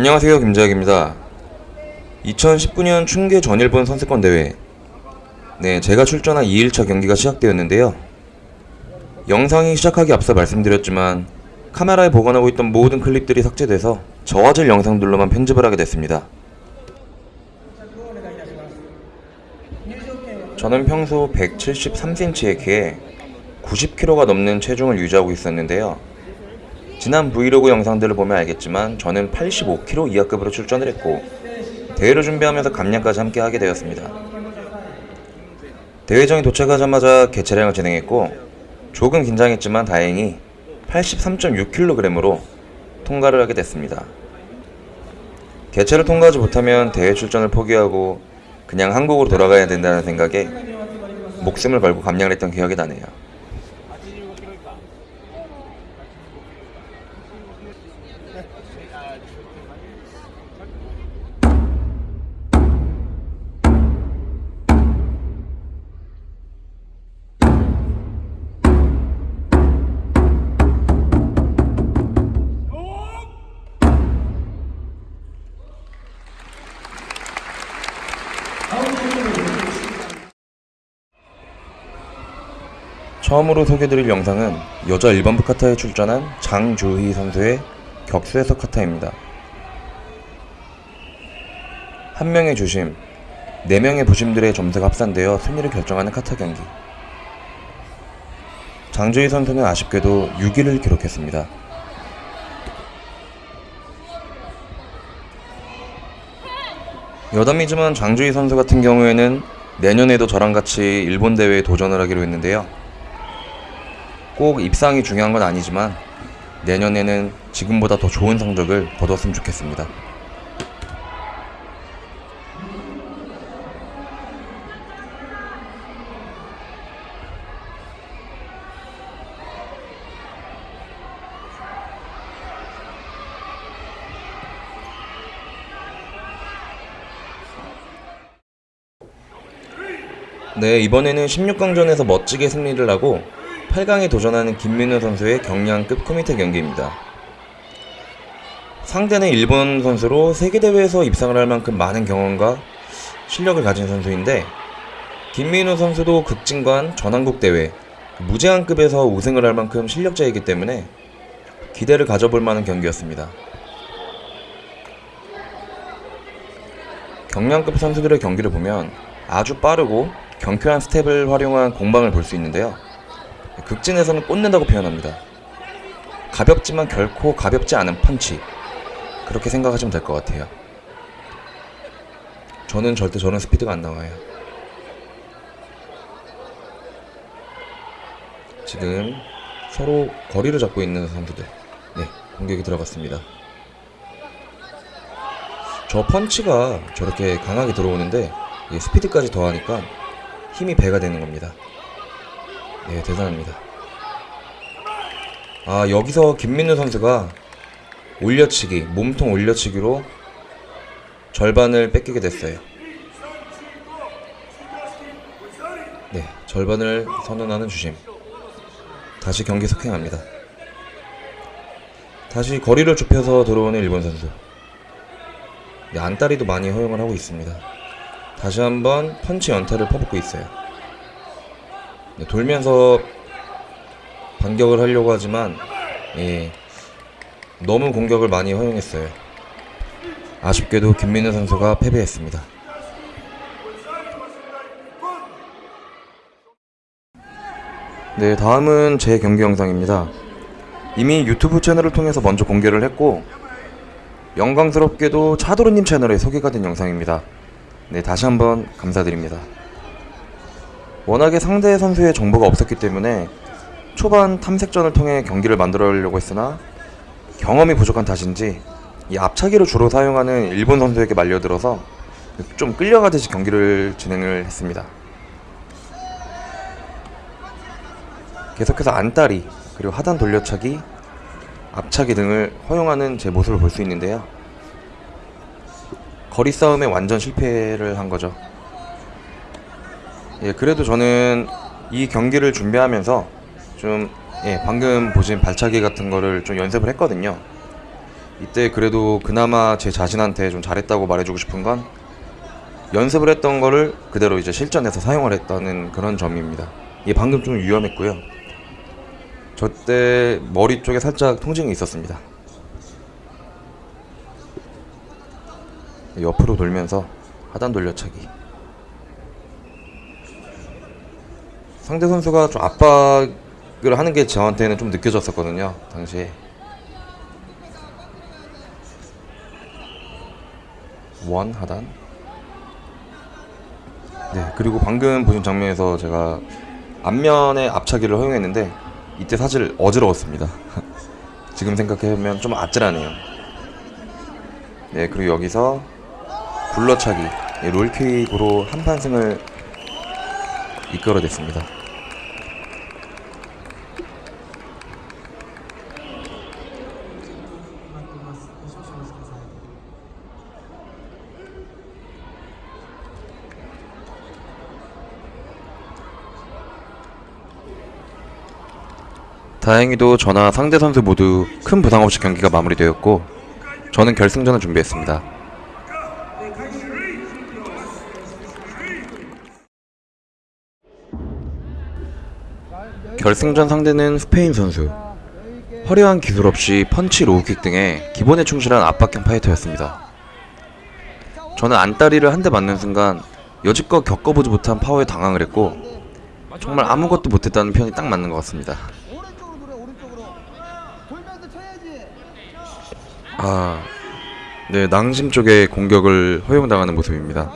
안녕하세요 김재학입니다. 2019년 충계 전일본 선수권 대회. 네 제가 출전한 2일차 경기가 시작되었는데요. 영상이 시작하기 앞서 말씀드렸지만 카메라에 보관하고 있던 모든 클립들이 삭제돼서 저화질 영상들로만 편집을 하게 됐습니다. 저는 평소 173cm의 키에 90kg가 넘는 체중을 유지하고 있었는데요 지난 브이로그 영상들을 보면 알겠지만 저는 85kg 이하급으로 출전을 했고 대회를 준비하면서 감량까지 함께 하게 되었습니다. 대회장에 도착하자마자 개체량을 진행했고 조금 긴장했지만 다행히 83.6kg으로 통과를 하게 됐습니다. 개체를 통과하지 못하면 대회 출전을 포기하고 그냥 한국으로 돌아가야 된다는 생각에 목숨을 걸고 감량을 했던 기억이 나네요. 처음으로 소개드릴 영상은 여자 1번부 카타에 출전한 장주희 선수의 격수에서 카타입니다. 한 명의 주심, 네 명의 부심들의 점수가 합산되어 순위를 결정하는 카타 경기. 장주희 선수는 아쉽게도 6위를 기록했습니다. 여담이지만 장주희 선수 같은 경우에는 내년에도 저랑 같이 일본 대회에 도전을 하기로 했는데요. 꼭 입상이 중요한 건 아니지만 내년에는 지금보다 더 좋은 성적을 거뒀으면 좋겠습니다. 네, 이번에는 16강전에서 멋지게 승리를 하고 8강에 도전하는 김민우 선수의 경량급 코미테 경기입니다. 상대는 일본 선수로 세계대회에서 입상을 할 만큼 많은 경험과 실력을 가진 선수인데 김민우 선수도 극진관 전한국 대회 무제한급에서 우승을 할 만큼 실력자이기 때문에 기대를 가져볼 만한 경기였습니다. 경량급 선수들의 경기를 보면 아주 빠르고 경쾌한 스텝을 활용한 공방을 볼 수 있는데요. 극진에서는 꽂는다고 표현합니다. 가볍지만 결코 가볍지 않은 펀치. 그렇게 생각하시면 될 것 같아요. 저는 절대 저런 스피드가 안 나와요. 지금 서로 거리를 잡고 있는 선수들. 네, 공격이 들어갔습니다. 저 펀치가 저렇게 강하게 들어오는데 스피드까지 더하니까 힘이 배가 되는 겁니다. 네, 대단합니다. 아, 여기서 김민우 선수가 올려치기, 몸통 올려치기로 절반을 뺏기게 됐어요. 네, 절반을 선언하는 주심. 다시 경기 석행합니다. 다시 거리를 좁혀서 들어오는 일본 선수. 네, 안다리도 많이 허용을 하고 있습니다. 다시 한번 펀치 연타를 퍼붓고 있어요. 네, 돌면서 반격을 하려고 하지만 예, 너무 공격을 많이 허용했어요. 아쉽게도 김민우 선수가 패배했습니다. 네, 다음은 제 경기 영상입니다. 이미 유튜브 채널을 통해서 먼저 공개를 했고 영광스럽게도 차도르님 채널에 소개가 된 영상입니다. 네, 다시 한번 감사드립니다. 워낙에 상대 선수의 정보가 없었기 때문에 초반 탐색전을 통해 경기를 만들어려고 했으나 경험이 부족한 탓인지 이 앞차기를 주로 사용하는 일본 선수에게 말려들어서 좀 끌려가듯이 경기를 진행을 했습니다. 계속해서 안다리 그리고 하단 돌려차기 앞차기 등을 허용하는 제 모습을 볼 수 있는데요. 거리 싸움에 완전 실패를 한 거죠. 예, 그래도 저는 이 경기를 준비하면서 좀 예, 방금 보신 발차기 같은 거를 좀 연습을 했거든요. 이때 그래도 그나마 제 자신한테 좀 잘했다고 말해주고 싶은 건 연습을 했던 거를 그대로 이제 실전에서 사용을 했다는 그런 점입니다. 이게 방금 좀 위험했고요. 저 때 머리 쪽에 살짝 통증이 있었습니다. 옆으로 돌면서 하단 돌려차기. 상대 선수가 좀 압박을 하는 게 저한테는 좀 느껴졌었거든요. 당시에. 원 하단. 네, 그리고 방금 보신 장면에서 제가 앞면에 앞차기를 허용했는데 이때 사실 어지러웠습니다. 지금 생각해보면 좀 아찔하네요. 네, 그리고 여기서 굴러차기, 네, 롤킥으로 한판승을 이끌어냈습니다. 다행히도 저나 상대 선수 모두 큰 부상 없이 경기가 마무리되었고 저는 결승전을 준비했습니다. 결승전 상대는 스페인 선수. 화려한 기술 없이 펀치 로우킥 등의 기본에 충실한 압박형 파이터였습니다. 저는 안다리를 한 대 맞는 순간 여지껏 겪어보지 못한 파워에 당황을 했고 정말 아무것도 못했다는 편이 딱 맞는 것 같습니다. 아, 네, 낭심 쪽에 공격을 허용당하는 모습입니다.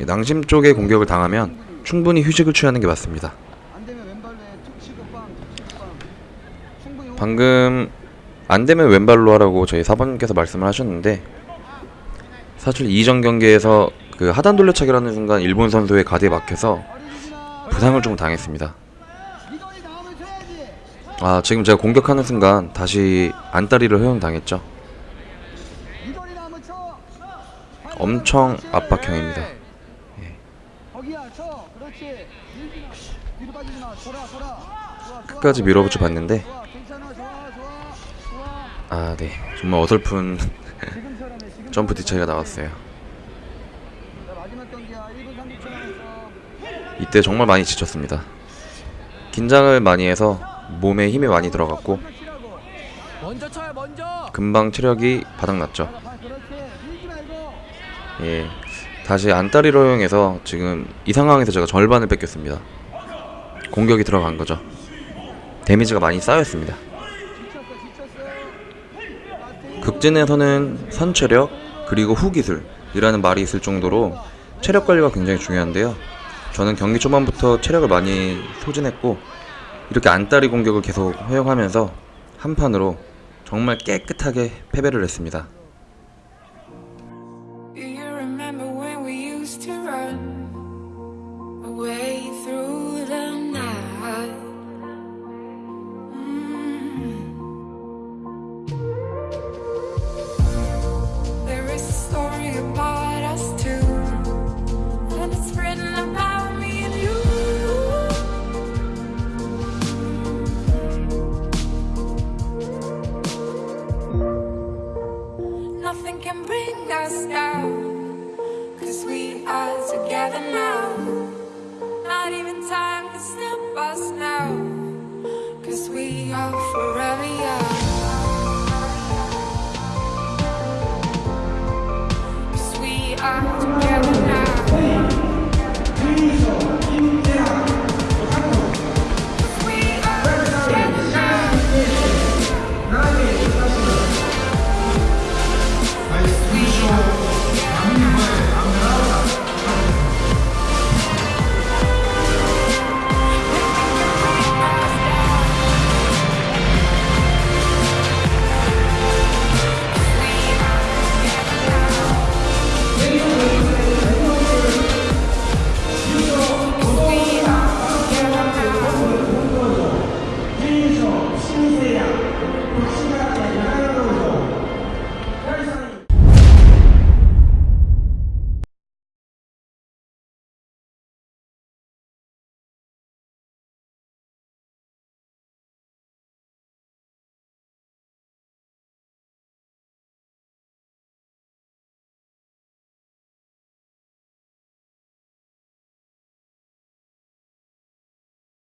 이 낭심 쪽에 공격을 당하면 충분히 휴식을 취하는 게 맞습니다. 안 되면 왼발로 툭 치고 빵 치고 빵 충분히 방금 안 되면 왼발로 하라고 저희 사번님께서 말씀을 하셨는데 사실 이전 경기에서 그 하단 돌려차기라는 순간 일본 선수의 가드에 막혀서 부상을 좀 당했습니다. 아 지금 제가 공격하는 순간 다시 안다리를 허용당했죠. 엄청. 압박형입니다. 좋아, 끝까지. 밀어붙여 봤는데 좋아 괜찮아 좋아 좋아 좋 아아네 정말 어설픈 점프 뒤차기가 나왔어요. 자, 마지막 경기야 1분 30초 남았어 이때 정말 많이 지쳤습니다. 긴장을 많이 해서 몸에 힘이 많이 들어갔고 금방 체력이 바닥났죠. 예, 다시 안다리로 허용해서 지금 이 상황에서 제가 절반을 뺏겼습니다. 공격이 들어간 거죠. 데미지가 많이 쌓였습니다. 지쳤어 지쳤어 극진에서는 선체력 그리고 후기술이라는 말이 있을 정도로 체력 관리가 굉장히 중요한데요. 저는 경기 초반부터 체력을 많이 소진했고 이렇게 안다리 공격을 계속 허용하면서 한 판으로 정말 깨끗하게 패배를 했습니다. We are together now. Not even time can stop us now. Cause we are forever young. Cause we are together.